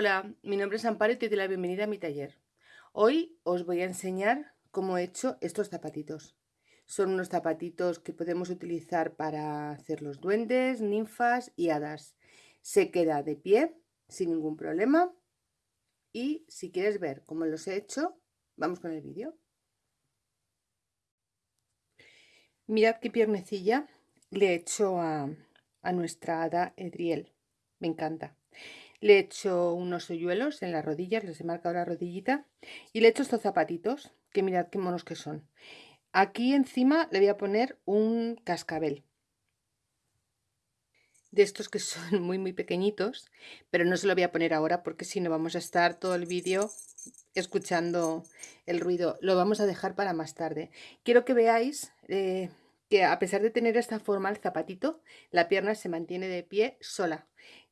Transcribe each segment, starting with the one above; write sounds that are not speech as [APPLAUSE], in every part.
Hola, mi nombre es Amparo y te doy la bienvenida a mi taller. Hoy os voy a enseñar cómo he hecho estos zapatitos. Son unos zapatitos que podemos utilizar para hacer los duendes, ninfas y hadas. Se queda de pie sin ningún problema. Y si quieres ver cómo los he hecho, vamos con el vídeo. Mirad qué piernecilla le he hecho a, a nuestra hada Edriel. Me encanta. Le he hecho unos hoyuelos en las rodillas, les he marcado la rodillita y le he hecho estos zapatitos, que mirad qué monos que son. Aquí encima le voy a poner un cascabel. De estos que [LAUGHS] son muy muy pequeñitos, pero no se lo voy a poner ahora porque si no vamos a estar todo el vídeo escuchando el ruido. Lo vamos a dejar para más tarde. Quiero que veáis eh, que a pesar de tener esta forma el zapatito, la pierna se mantiene de pie sola.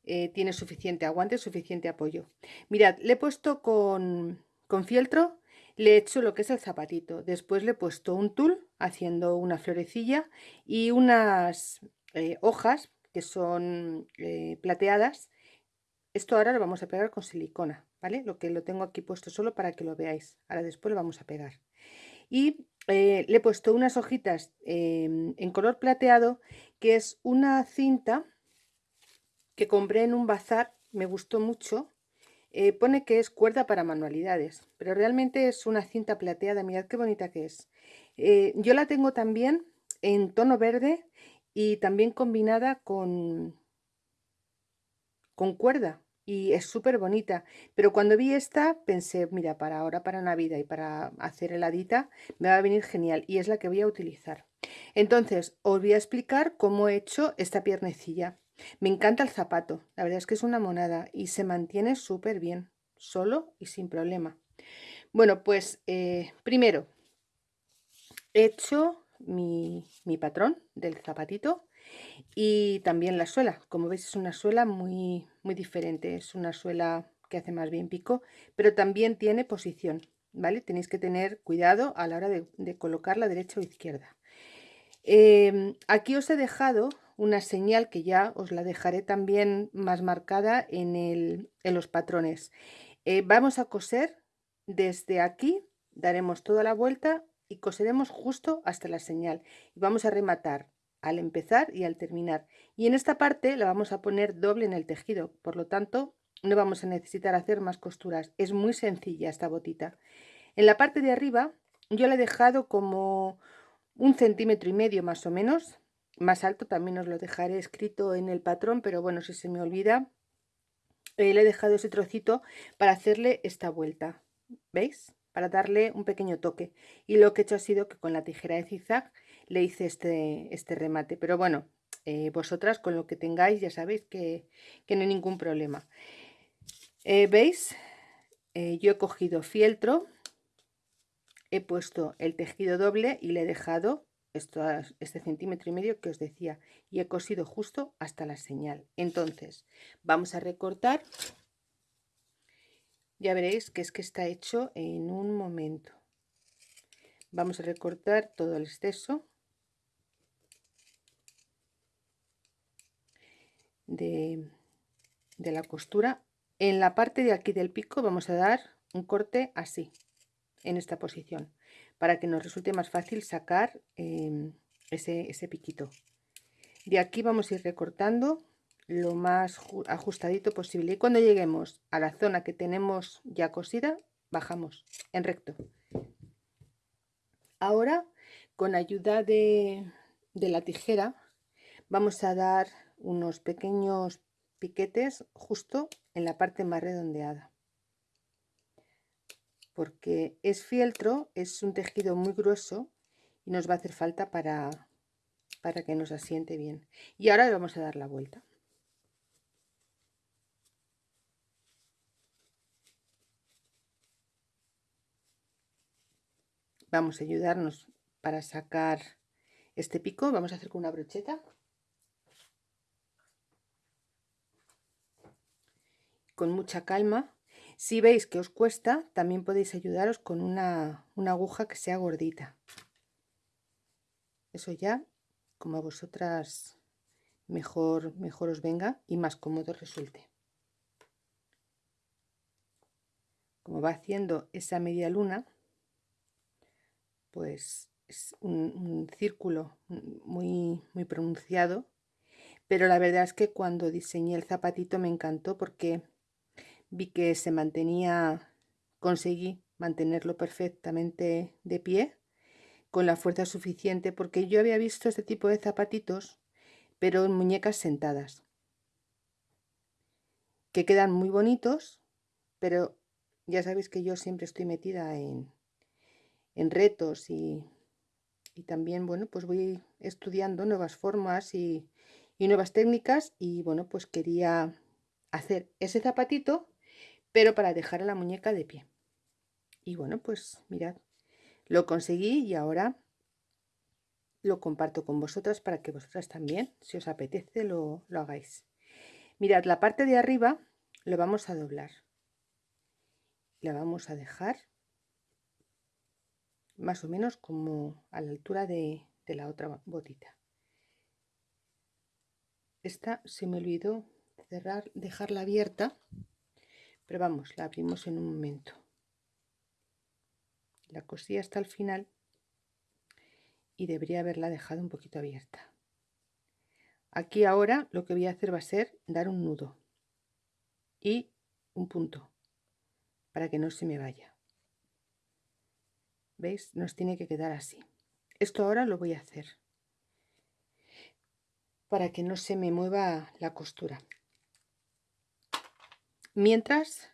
Eh, tiene suficiente aguante, suficiente apoyo. Mirad, le he puesto con, fieltro, le he hecho lo que es el zapatito. Después le he puesto un tul haciendo una florecilla y unas eh, hojas que son eh, plateadas. Esto ahora lo vamos a pegar con silicona, ¿vale? Lo que lo tengo aquí puesto solo para que lo veáis. Ahora después lo vamos a pegar. Y le he puesto unas hojitas em, en color plateado, que es una cinta que compré en un bazar, me gustó mucho. Eh, pone que es cuerda para manualidades, pero realmente es una cinta plateada, mirad qué bonita que es. Eh, yo la tengo también en tono verde y también combinada con, con cuerda y es súper bonita. Pero cuando vi esta pensé, mira, para ahora, para Navidad y para hacer heladita, me va a venir genial y es la que voy a utilizar. Entonces, os voy a explicar cómo he hecho esta piernecilla. Me encanta el zapato, la verdad es que es una monada y se mantiene súper bien, solo y sin problema. Bueno, pues eh, primero he hecho mi, mi, patrón del zapatito y también la suela. Como veis es una suela muy, muy diferente, es una suela que hace más bien pico, pero también tiene posición, ¿vale? Tenéis que tener cuidado a la hora de, de colocarla derecha o izquierda. Em, aquí os he dejado una señal que ya os la dejaré también más marcada en, los patrones. Eh, vamos a coser desde aquí, daremos toda la vuelta y coseremos justo hasta la señal. Y vamos a rematar al empezar y al terminar. Y en esta parte la vamos a poner doble en el tejido, por lo tanto no vamos a necesitar hacer más costuras. Es muy sencilla esta botita. En la parte de arriba yo la he dejado como un centímetro y medio más o menos más alto también os lo dejaré escrito en el patrón pero bueno si se me olvida eh, le he dejado ese trocito para hacerle esta vuelta veis para darle un pequeño toque. Y lo que he hecho ha sido que con la tijera de zigzag le hice este, este remate. Pero bueno eh, vosotras con lo que tengáis ya sabéis que, no hay ningún problema. Eh, veis yo he cogido fieltro he puesto el tejido doble y le he dejado este centímetro y medio que os decía y he cosido justo hasta la señal. Entonces vamos a recortar. Ya veréis que es que está hecho en un momento. Vamos a recortar todo el exceso de la costura. En la parte de aquí del pico vamos a dar un corte así en esta posición para que nos resulte más fácil sacar em, ese, ese piquito. De aquí vamos a ir recortando lo más ajustadito posible. Y cuando lleguemos a la zona que tenemos ya cosida bajamos en recto. Ahora con ayuda de, de la tijera vamos a dar unos pequeños piquetes justo en la parte más redondeada porque es fieltro, es un tejido muy grueso y nos va a hacer falta para, para que nos asiente bien. Y ahora le vamos a dar la vuelta. Vamos a ayudarnos para sacar este pico. Vamos a hacer con una brocheta. Con mucha calma si veis que os cuesta, también podéis ayudaros con una, aguja que sea gordita. Eso ya, como a vosotras mejor, mejor os venga y más cómodo resulte. como va haciendo esa media luna, pues es un, círculo muy, muy pronunciado, pero la verdad es que cuando diseñé el zapatito me encantó porque vi que se mantenía, conseguí mantenerlo perfectamente de pie con la fuerza suficiente porque yo había visto este tipo de zapatitos pero en muñecas sentadas que quedan muy bonitos pero ya sabéis que yo siempre estoy metida en, en retos y, también, bueno, pues voy estudiando nuevas formas y, y nuevas técnicas y, bueno, pues quería hacer ese zapatito, pero para dejar a la muñeca de pie. Y bueno, pues mirad, lo conseguí y ahora lo comparto con vosotras para que vosotras también, si os apetece, lo, lo hagáis. Mirad, la parte de arriba lo vamos a doblar la vamos a dejar más o menos como a la altura de, la otra botita. Esta se me olvidó cerrar, dejarla abierta, pero vamos, la abrimos en un momento. La cosí hasta el final y debería haberla dejado un poquito abierta. Aquí ahora lo que voy a hacer va a ser dar un nudo y un punto para que no se me vaya. ¿Veis? Nos tiene que quedar así. Esto ahora lo voy a hacer para que no se me mueva la costura. Mientras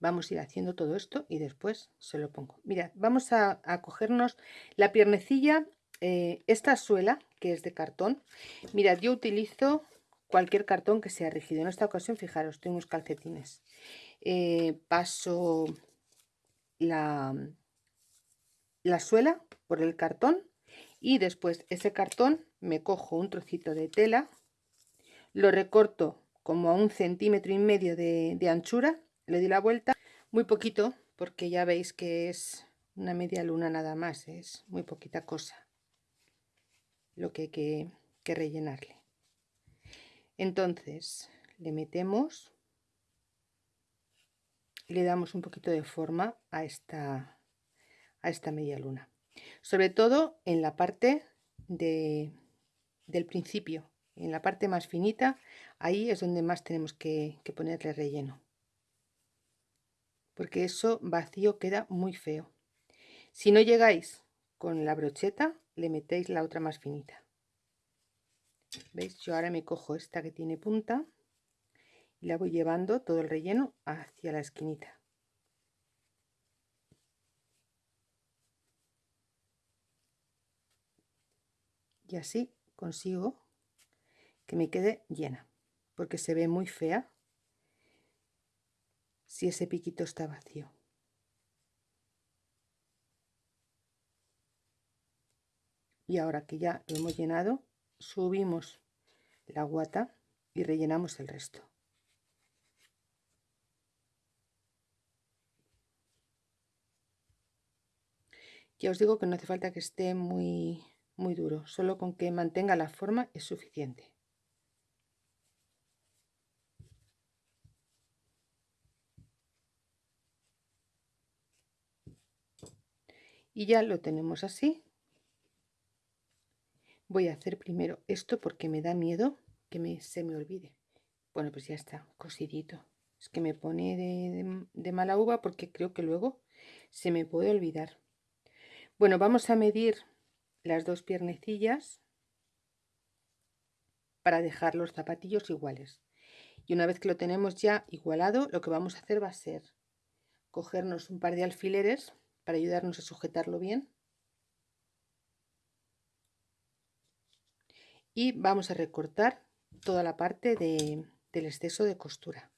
vamos a ir haciendo todo esto y después se lo pongo. Mirad, vamos a, cogernos la piernecilla, eh, esta suela que es de cartón. Mirad, yo utilizo cualquier cartón que sea rígido. En esta ocasión, fijaros, tengo unos calcetines. Eh, paso la, la suela por el cartón y después ese cartón me cojo un trocito de tela, lo recorto como a un centímetro y medio de, anchura, le doy la vuelta, muy poquito porque ya veis que es una media luna nada más, es muy poquita cosa lo que hay que, que rellenarle. Entonces le metemos le damos un poquito de forma a esta, a esta media luna. Sobre todo en la parte de, del principio, en la parte más finita, ahí es donde más tenemos que, ponerle relleno. Porque eso vacío queda muy feo. Si no llegáis con la brocheta, le metéis la otra más finita. ¿Veis? Yo ahora me cojo esta que tiene punta y la voy llevando todo el relleno hacia la esquinita y así consigo que me quede llena porque se ve muy fea si ese piquito está vacío y ahora que ya lo hemos llenado subimos la guata y rellenamos el resto Ya os digo que no hace falta que esté muy, muy duro, solo con que mantenga la forma es suficiente. Y ya lo tenemos así. Voy a hacer primero esto porque me da miedo que me, se me olvide. Bueno, pues ya está, cosidito. Es que me pone de, de mala uva porque creo que luego se me puede olvidar. Bueno, vamos a medir las dos piernecillas para dejar los zapatillos iguales. Y una vez que lo tenemos ya igualado, lo que vamos a hacer va a ser cogernos un par de alfileres para ayudarnos a sujetarlo bien. Y vamos a recortar toda la parte del exceso de costura.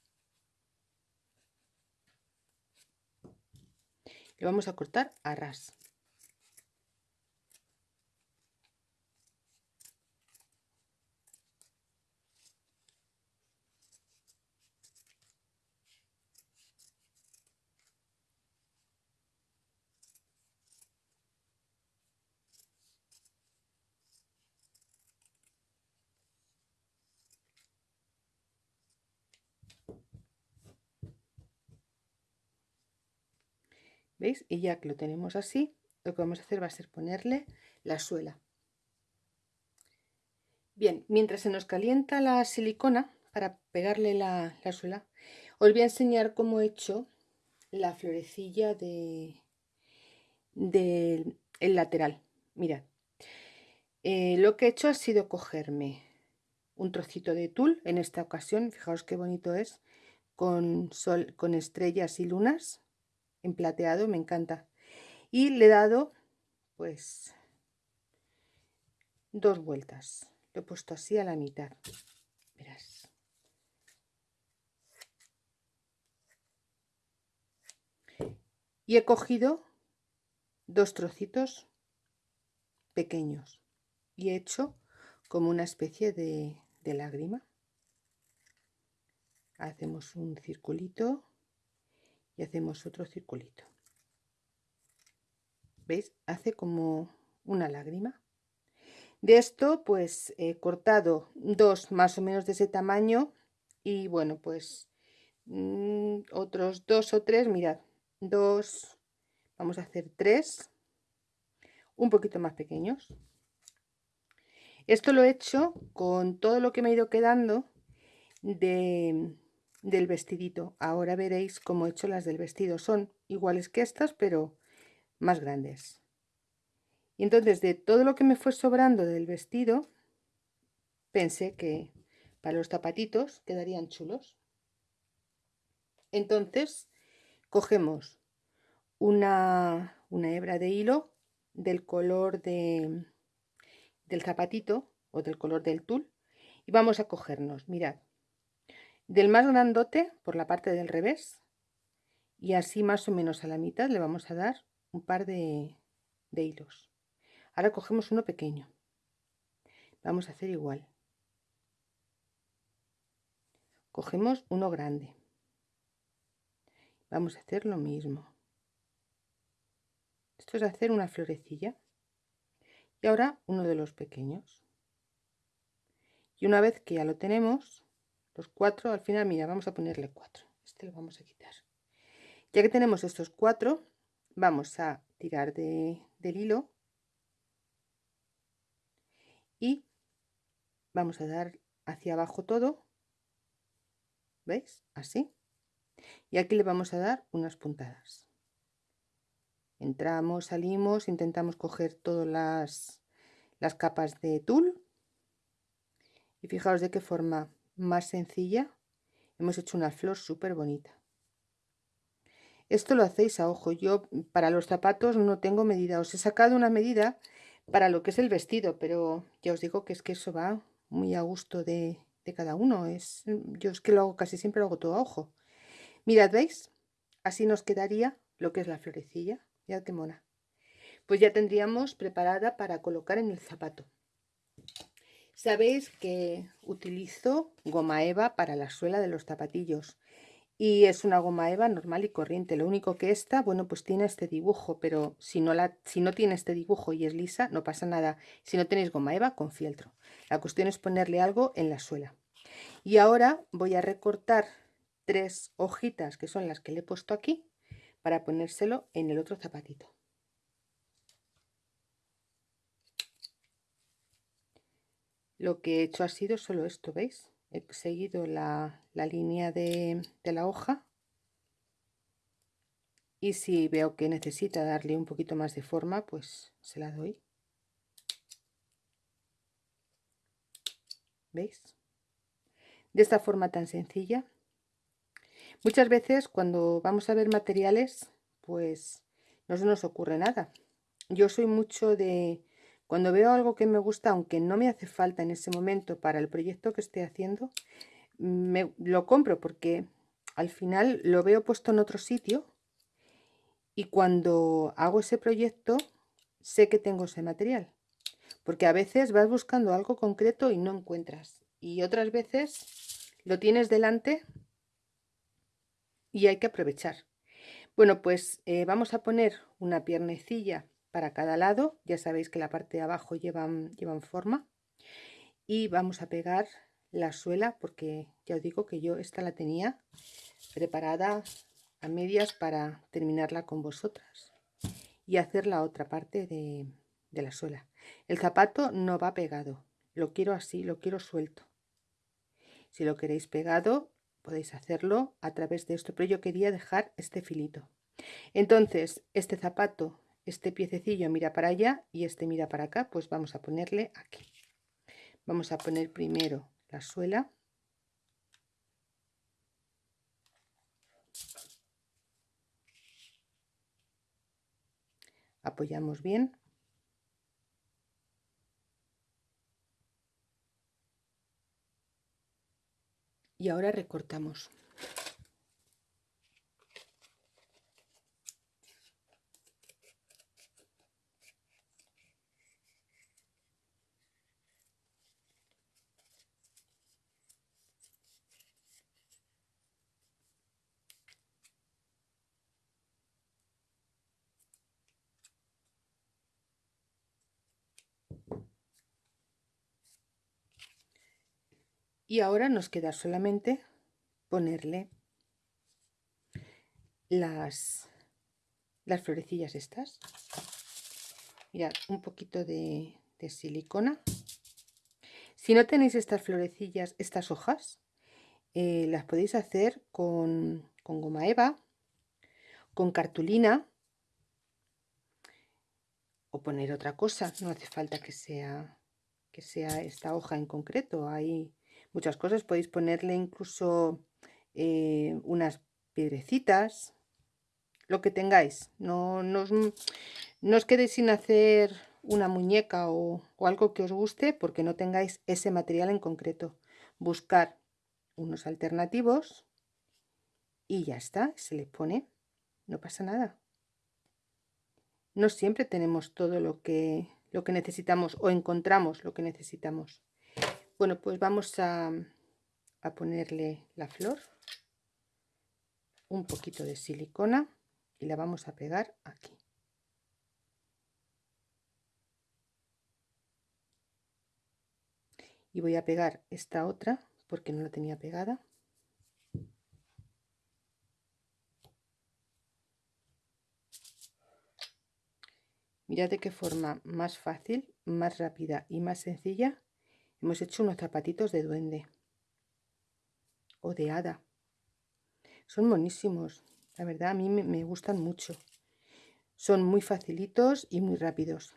Lo vamos a cortar a ras. ¿Veis? Y ya que lo tenemos así, lo que vamos a hacer va a ser ponerle la suela. Bien, mientras se nos calienta la silicona para pegarle la, suela, os voy a enseñar cómo he hecho la florecilla de, el lateral. Mirad, eh, lo que he hecho ha sido cogerme un trocito de tul, en esta ocasión, fijaos qué bonito es, con, sol, con estrellas y lunas, en plateado, me encanta. Y le he dado, pues, dos vueltas. Lo he puesto así a la mitad. Verás. Y he cogido dos trocitos pequeños y he hecho como una especie de, de lágrima hacemos un circulito y hacemos otro circulito. Veis hace como una lágrima. De esto pues he cortado dos más o menos de ese tamaño y bueno pues mm, otros dos o tres mirad dos vamos a hacer tres un poquito más pequeños. Esto lo he hecho con todo lo que me ha ido quedando de, del vestidito. Ahora veréis cómo he hecho las del vestido. Son iguales que estas, pero más grandes. Y entonces de todo lo que me fue sobrando del vestido, pensé que para los zapatitos quedarían chulos. Entonces cogemos una, una hebra de hilo del color de, del zapatito o del color del tul y vamos a cogernos, mirad, del más grandote por la parte del revés y así más o menos a la mitad le vamos a dar un par de, de hilos. Ahora cogemos uno pequeño. Vamos a hacer igual. Cogemos uno grande. Vamos a hacer lo mismo. Esto es hacer una florecilla y ahora uno de los pequeños y una vez que ya lo tenemos los cuatro al final mira vamos a ponerle cuatro. Este lo vamos a quitar. Ya que tenemos estos cuatro vamos a tirar de, del hilo y vamos a dar hacia abajo todo. Veis así. Y aquí le vamos a dar unas puntadas. Entramos salimos intentamos coger todas las, las capas de tul. Y fijaos de qué forma más sencilla hemos hecho una flor súper bonita esto lo hacéis a ojo. Yo para los zapatos no tengo medida. Os he sacado una medida para lo que es el vestido pero ya os digo que es que eso va muy a gusto de, cada uno. Es yo es que lo hago casi siempre lo hago todo a ojo. Mirad veis así nos quedaría lo que es la florecilla. Ya qué mona. Pues ya tendríamos preparada para colocar en el zapato. Sabéis que utilizo goma eva para la suela de los zapatillos. Y es una goma eva normal y corriente. Lo único que esta, bueno, pues tiene este dibujo. Pero si no, la, si no tiene este dibujo y es lisa, no pasa nada. Si no tenéis goma eva, con fieltro. La cuestión es ponerle algo en la suela. Y ahora voy a recortar tres hojitas que son las que le he puesto aquí para ponérselo en el otro zapatito. Lo que he hecho ha sido solo esto, ¿veis? He seguido la, línea de, de la hoja y si veo que necesita darle un poquito más de forma, pues se la doy. ¿Veis? De esta forma tan sencilla Muchas veces cuando vamos a ver materiales, pues no se nos ocurre nada. Yo soy mucho de, cuando veo algo que me gusta, aunque no me hace falta en ese momento para el proyecto que esté haciendo, me, lo compro porque al final lo veo puesto en otro sitio y cuando hago ese proyecto sé que tengo ese material. Porque a veces vas buscando algo concreto y no encuentras. Y otras veces lo tienes delante y hay que aprovechar. Bueno, pues eh, vamos a poner una piernecilla para cada lado. Ya sabéis que la parte de abajo llevan, llevan forma. Y vamos a pegar la suela porque ya os digo que yo esta la tenía preparada a medias para terminarla con vosotras y hacer la otra parte de, de la suela. El zapato no va pegado, lo quiero así, lo quiero suelto. Si lo queréis pegado, podéis hacerlo a través de esto, pero yo quería dejar este filito. Entonces, este zapato, este piececillo mira para allá y este mira para acá, pues vamos a ponerle aquí. Vamos a poner primero la suela. Apoyamos bien. Y ahora recortamos. Y ahora nos queda solamente ponerle las, las florecillas estas. Mirad un poquito de, silicona. Si no tenéis estas florecillas estas hojas eh, las podéis hacer con, con goma eva con cartulina o poner otra cosa. No hace falta que sea que sea esta hoja en concreto. Hay muchas cosas. Podéis ponerle incluso eh, unas piedrecitas, lo que tengáis. No, no, os, quedéis sin hacer una muñeca o, o, algo que os guste porque no tengáis ese material en concreto. Buscar unos alternativos y ya está, se le pone, no pasa nada. No siempre tenemos todo lo que, lo que necesitamos o encontramos lo que necesitamos. Bueno, pues vamos a, a ponerle la flor, un poquito de silicona y la vamos a pegar aquí. Y voy a pegar esta otra porque no la tenía pegada. Mirad de qué forma más fácil, más rápida y más sencilla Hemos hecho unos zapatitos de duende o de hada. Son monísimos. La verdad, a mí me, me gustan mucho. Son muy facilitos y muy rápidos.